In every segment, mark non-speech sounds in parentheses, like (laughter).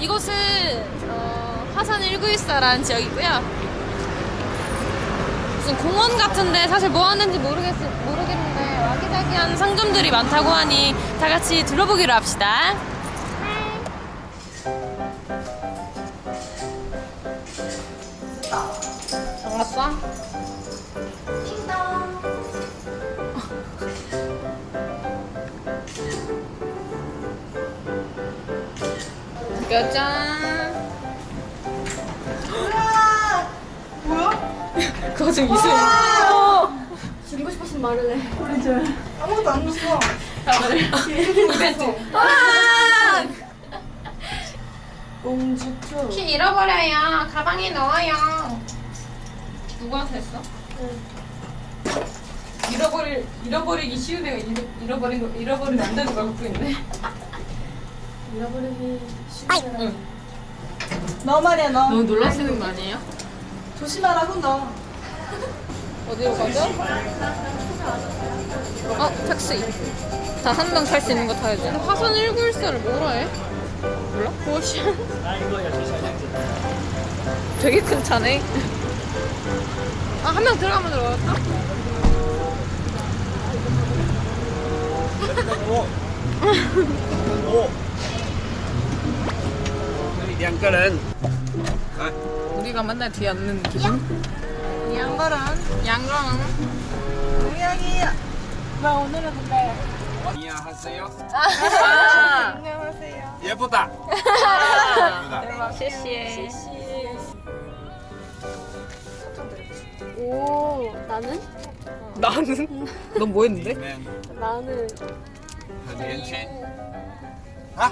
이곳은 어, 화산 1914라는 지역이고요. 무슨 공원 같은데 사실 뭐 하는지 모르겠, 모르겠는데 와기자기한 상점들이 많다고 하니 다 같이 둘러보기로 합시다. 반갑다. 짜잔. 뭐야? 그거 좀 이슬. 죽이고 싶었으면 말을 해. 그죠. 아무것도 안 줬어. 이벤트. 공주표. 키 잃어버려요. 가방에 넣어요. 누구한테 했어? 잃어버릴 잃어버리기 쉬운 애가 잃어, 잃어버린 거 잃어버리면 안 되는 걸 갖고 있네. 잃어버리기 쉽지 응. 너 말이야 너. 너무 놀라시는 거 아니에요? 조심하라고 너. 어디로 가죠? 어 택시. 다 한 명 탈 수 있는 거 타야지. 화산 1914를 뭐라 해? 몰라? 오션. 되게 큰 차네. 아 한 명 들어가면 들어갈까? 两个人， 우리가 맨날 뒤에 앉는 기분? 양바람. 양강. 고양이야. 나 오늘은 근데. 你好，还是有， 아. 안녕하세요. 也(laughs) 不大，不大。 대박. 谢谢. (laughs) 오 나는 나는? (laughs) 넌 뭐 你 했는데? 们 나는 很年轻啊，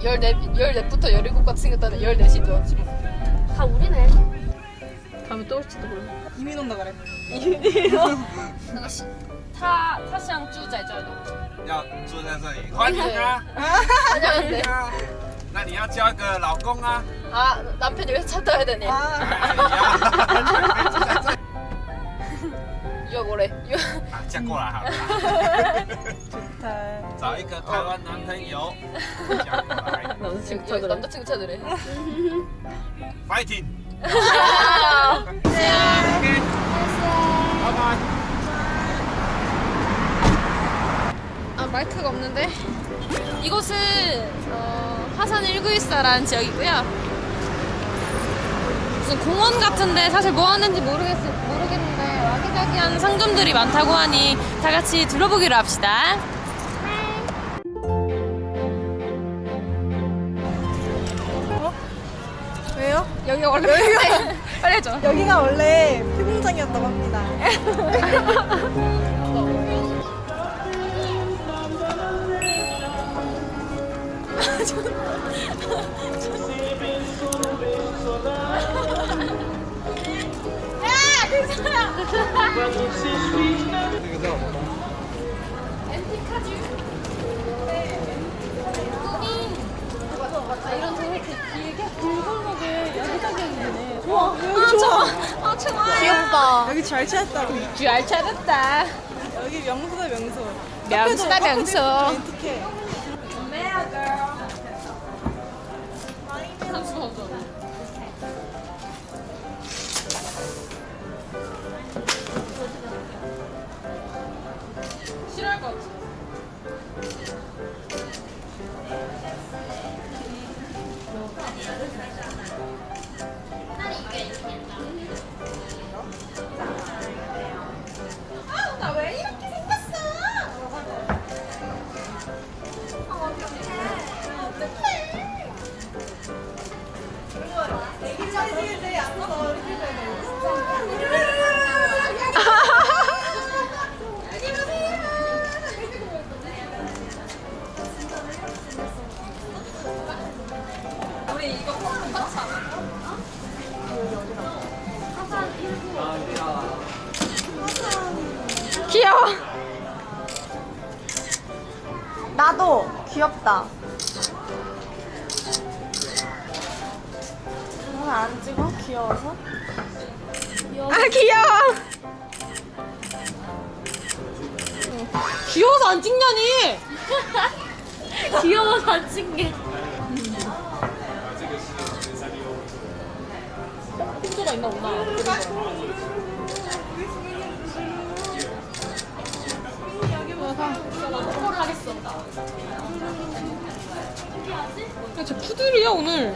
14, 14부터 17같이 생겼다는 14시 좋았지 뭐. 다 우리네 다음에 또 올지도 몰라 이민 온다 그래. 那个是他他想住在这里要住在这里，欢迎啊！ 안녕한데 啊那你要交一个老公啊！ 아 남편이 왜 차 타야 되니 啊 (laughs) 哎呀 유학 오래 유학 啊嫁过来好了， 좋다. 找一个台湾男朋友，(laughs) 嫁过来 남자친구 여기 찾으래 남자친구 찾으래 ，fighting！ (laughs) 안녕 拜拜。 아 마이크가 없는데 이곳은 어, 화산 1914라는 지역이고요 무슨 공원 같은데 사실 뭐 하는지 모르겠, 모르겠는데 와기자기한 상점들이 많다고 하니 다 같이 둘러보기로 합시다 왜요? 여기가 원래 여기가 빨리 해줘 (laughs) 여기가 원래 피공장이었다고 합니다. (laughs) (laughs) 저 귀엽다 여기 잘 찾았다고. 잘 찾았다 여기 명소다 명소. 명수다 명수 나도 귀엽다. 오늘 안 찍어? 귀여워서? 아 귀여워. 귀여워서 안 찍냐니? (laughs) 귀여워서 안 찍게. 힌트가 있나 보다. (laughs) 야, 쟤 푸들이야 오늘.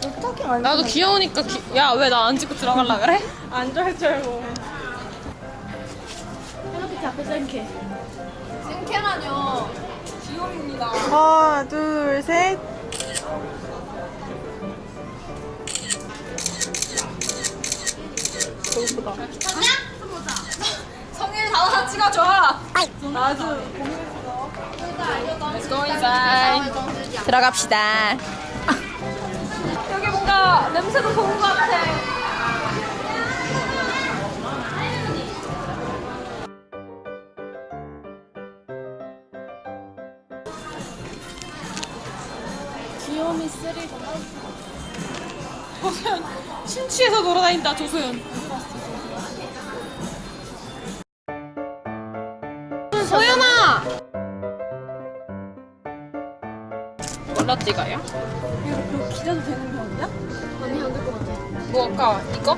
스토킹 안 나도 귀여우니까 야왜 나 안 찍고 들어갈라 그래? (laughs) 안 좋아할 줄 알고. 헬로키티 앞에 쌤캐. 쌤캐라뇨. 귀여움입니다. 하나, 둘, 셋. 배고프다. 성일 다 찍어줘. 나도 Let's go inside. 들어갑시다. (laughs) 여기 뭔가 돌아다닌다 조소연. 소연아. 뭘로 찍어요? 이거 기자도 되는 병이야? 아니 안될것 같아. 뭐 아까 이거?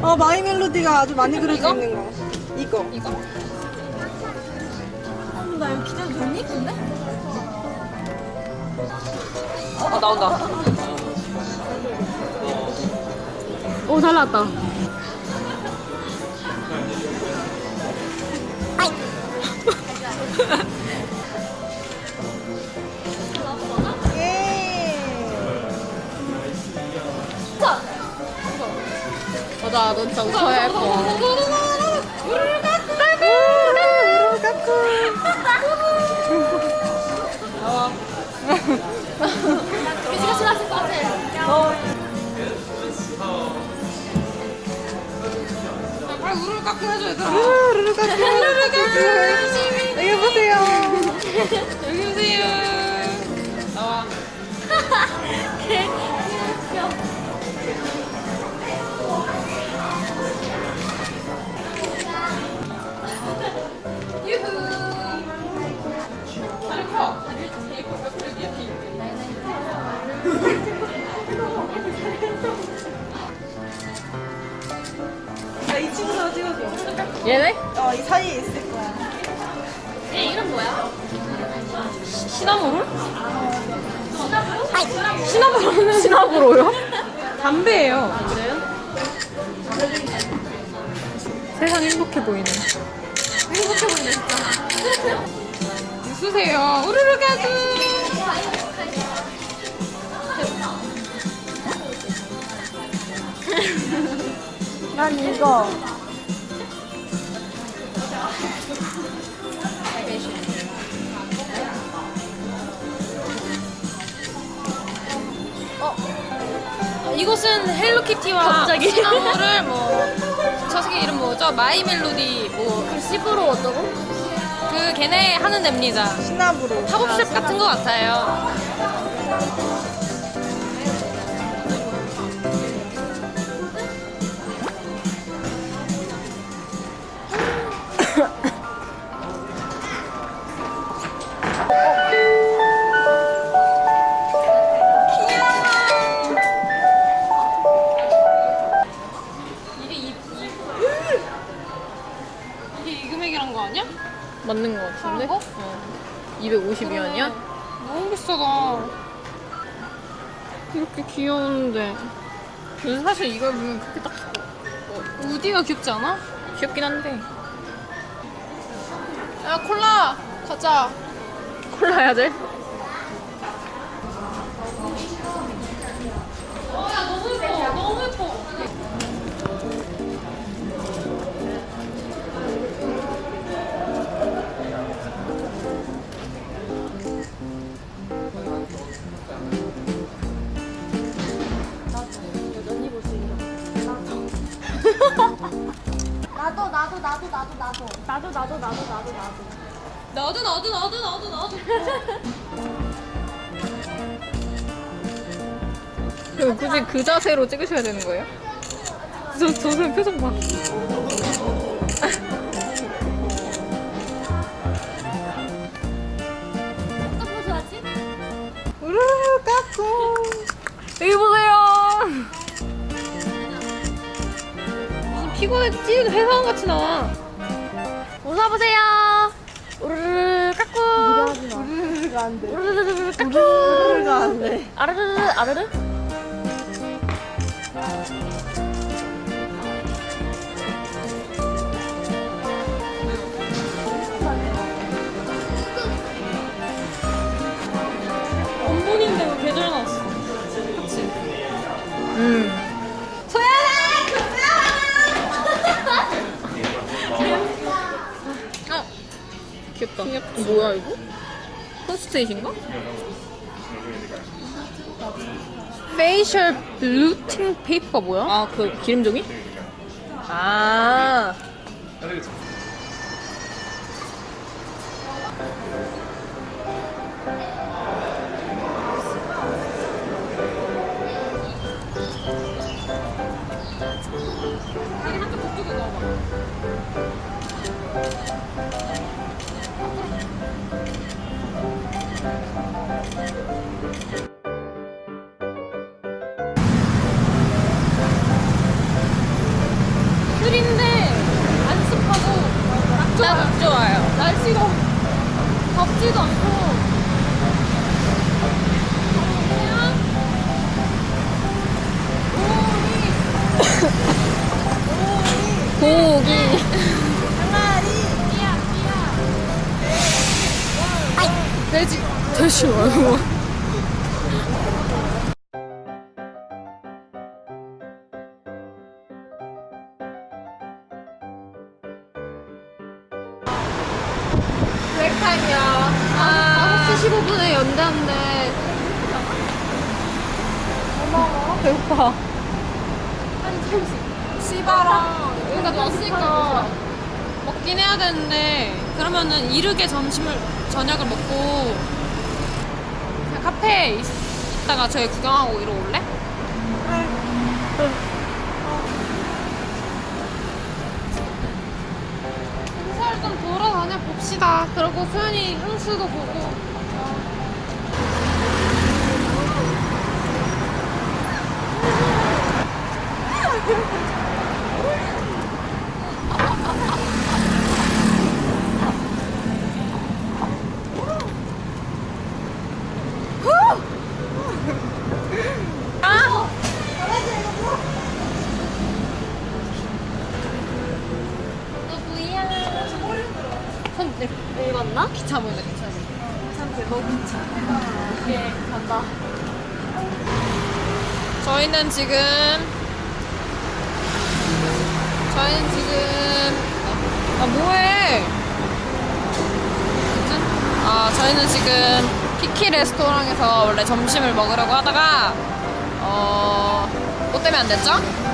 어, 마이 멜로디가 아주 많이 그려져? 있는 거. 이거. 이거? 어, 나 이거 기자도 되니? 근데? 어 나온다. 오, 잘 나왔다. (laughs) 예. 맞아, 넌 웃어야 예뻐. 나와. 미지가 싫어하실 것 같아. 빨 깎고 해줘, 얘들아. 우르르 깎고. 우르르 깎고. 여기 보세요. 여기 오세요. 나와. 얘네? 어, 이 사이에 있을 거야. 얘 이름 뭐야? 시나모롤? 시나모롤은 시나모롤요? 담배예요. 그래요? 세상 행복해 보이네. 행복해 보이네 진짜. (laughs) 웃으세요. 우르르 가주. (laughs) 난 이거. 이곳은 헬로키티와 갑자기? 시나모롤 뭐저 새끼 이름 뭐죠? 마이 멜로디 뭐 그 씹으로 어쩌고? 걔네 하는 데입니다. 시나브로. pop-up shop 같은 것 같아요. 근데 사실 이걸 보면 그렇게 딱 우디가 귀엽지 않아? 귀엽긴 한데. 야 콜라 가자. 콜라 해야 돼? 나도 나도 나도 나도 나도 나도 나도 나도 너도 너도 너도 너도 너도. (laughs) 그럼 굳이 그 자세로 찍으셔야 되는 거예요? 저, 저 사람 표정 봐. 어떤 포즈 하지? 우르르 깎고. 무슨 피곤해 찌는 회사원 같이 나와. 웃어보세요. 우르르 깎고. 우르르가 안돼 우르르 깎고. 우르르가 안돼 아르르 아르르. 콘스테이신가? 페이셜 블루팅 페이퍼가 뭐야? 아 그 기름종이? 아. 진짜 나, 좋아요. 날씨가 덥지도 않고. 고기. 항아리. 삐야 삐야 돼지. 돼지 뭐 말고 브레이크타임이야. 아, 5시 15분에 연대인데. 고마워. 배고파. 씨바랑 여기가 왔으니까 먹긴 해야 되는데 그러면은 이르게 점심을 저녁을 먹고 카페에 있, 있다가 저희 구경하고 이러 올래? 행사를 좀 돌아다녀 봅시다. 그리 고 소연이 향수도 보고. 읽었나? 기차 보인다 기차. 너무 귀찮아 예 간다 저희는 지금 저희는 지금 아 뭐해? 아 저희는 지금 키키 레스토랑에서 원래 점심을 먹으려고 하다가 어 뭐 때문에 안 됐죠?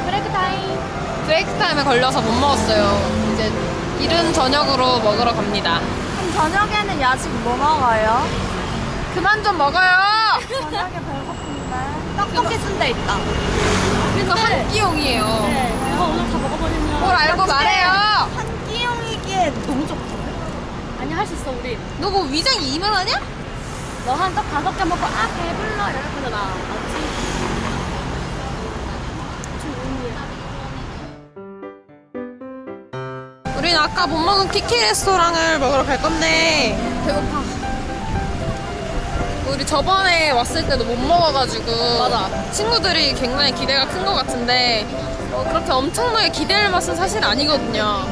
break time break time에 걸려서 못 먹었어요. 이제 이른 저녁으로 먹으러 갑니다. 그럼 저녁에는 야식 뭐 먹어요? 그만 좀 먹어요. 저녁에 배고픈데 떡볶이 순대 있다 그래서 한 끼용이에요. 네 이거 오늘 다 먹어버리면 뭘 알고 말해요. 한 끼용이기에 너무 적던데? 아니 할 수 있어 우리 너 뭐 위장이 이만하냐? 너한 떡 다섯 개 먹고 아 배불러 이럴 거잖아 우린 아까 못 먹은 키키 레스토랑을 먹으러 갈 건데 배고파. 우리 저번에 왔을 때도 못 먹어가지고 맞아. 친구들이 굉장히 기대가 큰 것 같은데 어, 그렇게 엄청나게 기대할 맛은 사실 아니거든요.